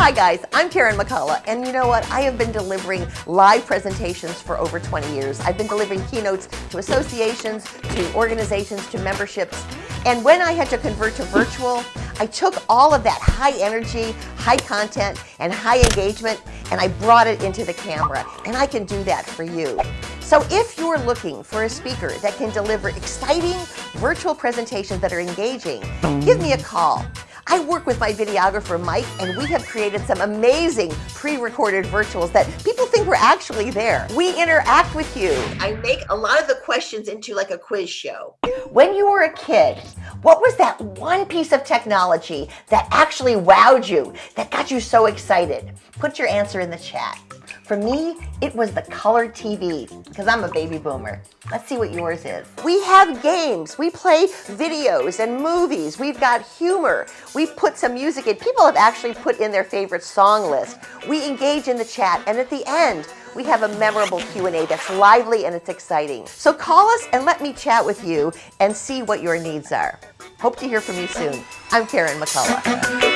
Hi guys, I'm Karen McCullough, and you know what? I have been delivering live presentations for over 20 years. I've been delivering keynotes to associations, to organizations, to memberships, and when I had to convert to virtual, I took all of that high energy, high content, and high engagement, and I brought it into the camera, and I can do that for you. So if you're looking for a speaker that can deliver exciting virtual presentations that are engaging, give me a call. I work with my videographer, Mike, and we have created some amazing pre-recorded virtuals that people think we're actually there. We interact with you. I make a lot of the questions into like a quiz show. When you were a kid, what was that one piece of technology that actually wowed you, that got you so excited? Put your answer in the chat. For me, it was the color TV, because I'm a baby boomer. Let's see what yours is. We have games. We play videos and movies. We've got humor. We put some music in. People have actually put in their favorite song list. We engage in the chat, and at the end, we have a memorable Q&A that's lively and it's exciting. So call us and let me chat with you and see what your needs are. Hope to hear from you soon. I'm Karen McCullough.